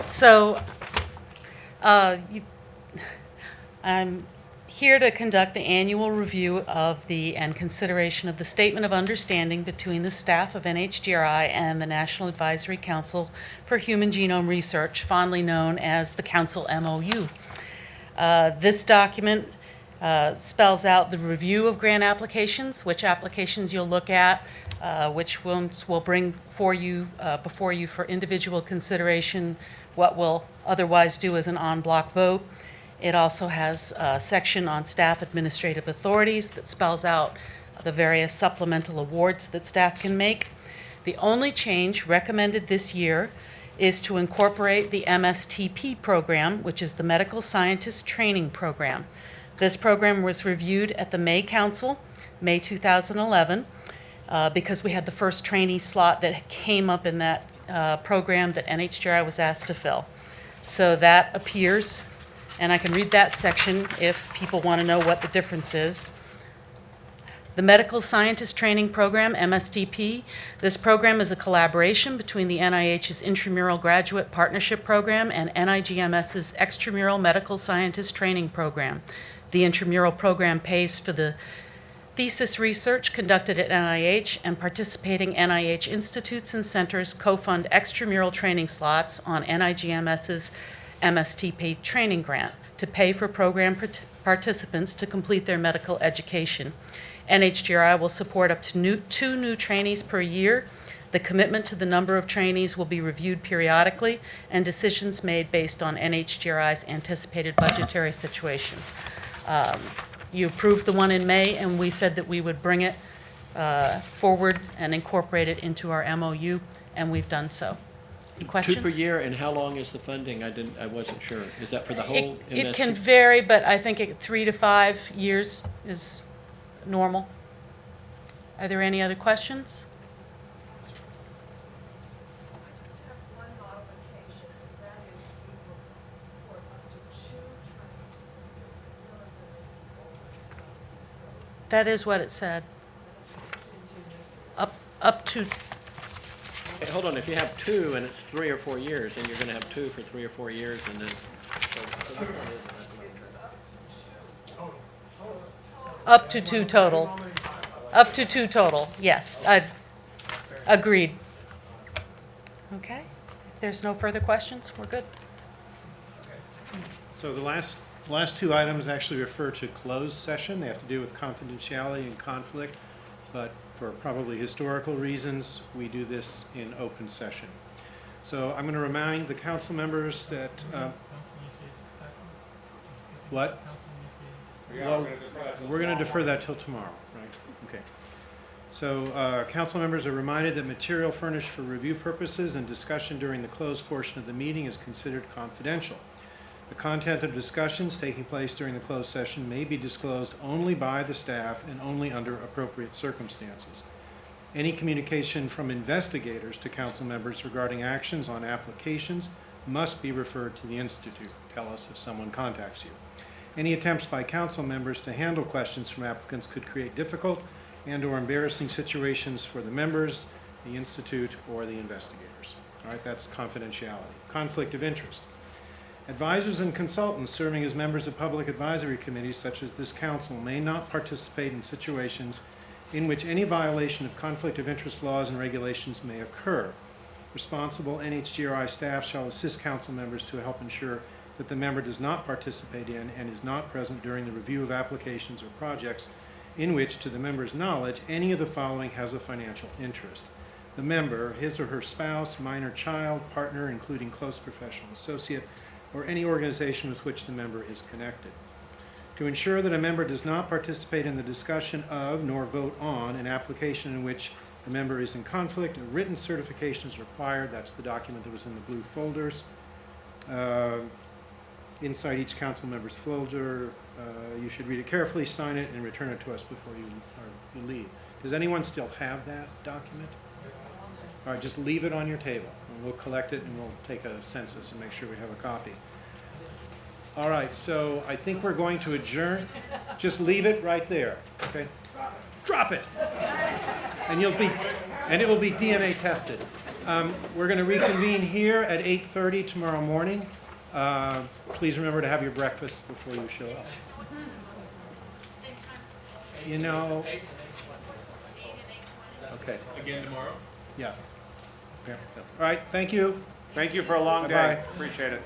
So, uh, you- I'm here to conduct the annual review of the, and consideration of the Statement of Understanding between the staff of NHGRI and the National Advisory Council for Human Genome Research, fondly known as the Council MOU. Uh, This document uh, spells out the review of grant applications, which applications you'll look at, uh, which ones will bring for you, uh, before you for individual consideration, what we'll otherwise do as an en bloc vote. It also has a section on staff administrative authorities that spells out the various supplemental awards that staff can make. The only change recommended this year is to incorporate the MSTP program, which is the Medical Scientist Training Program. This program was reviewed at the May Council, May 2011, uh, because we had the first trainee slot that came up in that uh, program that NHGRI was asked to fill. So that appears, and I can read that section if people want to know what the difference is. The Medical Scientist Training Program, MSTP, this program is a collaboration between the NIH's Intramural Graduate Partnership Program and NIGMS's Extramural Medical Scientist Training Program. The intramural program pays for the thesis research conducted at NIH, and participating NIH institutes and centers co-fund extramural training slots on NIGMS's MSTP training grant to pay for program part- participants to complete their medical education. NHGRI will support up to new, two new trainees per year. The commitment to the number of trainees will be reviewed periodically, and decisions made based on NHGRI's anticipated budgetary situation. Um, You approved the one in May, and we said that we would bring it uh, forward and incorporate it into our MOU, and we've done so. Any Two questions? per year, and how long is the funding? I didn't, I wasn't sure. Is that for the whole It it can vary, but I think it- three to five years is normal. Are there any other questions? I just have one modification, and that is we will support up to two trainings per year, because some of them may be over, so, That is what it said. Up, up to, Hey, Hold on, if you have two and it's three or four years, then you're gonna have two for three or four years, and then. up to two total. Up to two total, yes. I Agreed. Okay. If there's no further questions, we're good. So the last, last two items actually refer to closed session. They have to do with confidentiality and conflict, but for probably historical reasons, we do this in open session. So I'm going to remind the council members that, uh, what? Well, We're going to defer that till tomorrow, right? Okay. So, uh, council members are reminded that material furnished for review purposes and discussion during the closed portion of the meeting is considered confidential. The content of discussions taking place during the closed session may be disclosed only by the staff and only under appropriate circumstances. Any communication from investigators to council members regarding actions on applications must be referred to the Institute. Tell us if someone contacts you. Any attempts by council members to handle questions from applicants could create difficult and/or embarrassing situations for the members, the Institute, or the investigators. All right, that's confidentiality. Conflict of interest. Advisors and consultants serving as members of public advisory committees such as this council may not participate in situations in which any violation of conflict of interest laws and regulations may occur. Responsible NHGRI staff shall assist council members to help ensure that the member does not participate in and is not present during the review of applications or projects in which, to the member's knowledge, any of the following has a financial interest. The member, his or her spouse, minor child, partner, including close professional associate, or any organization with which the member is connected. To ensure that a member does not participate in the discussion of nor vote on an application in which the member is in conflict, a written certification is required. That's the document that was in the blue folders. Uh, Inside each council member's folder, uh, you should read it carefully, sign it, and return it to us before you, or you leave. Does anyone still have that document? All right, just leave it on your table, we'll collect it, and we'll take a census and make sure we have a copy. All right, so I think we're going to adjourn. Just leave it right there, okay? Drop it. And you'll be, and it will be DNA tested. Um, We're going to reconvene here at 8:30 tomorrow morning. Uh, Please remember to have your breakfast before you show up. You know... Okay, Again tomorrow? yeah. All right, thank you. Thank you for a long day. Bye-bye. Appreciate it.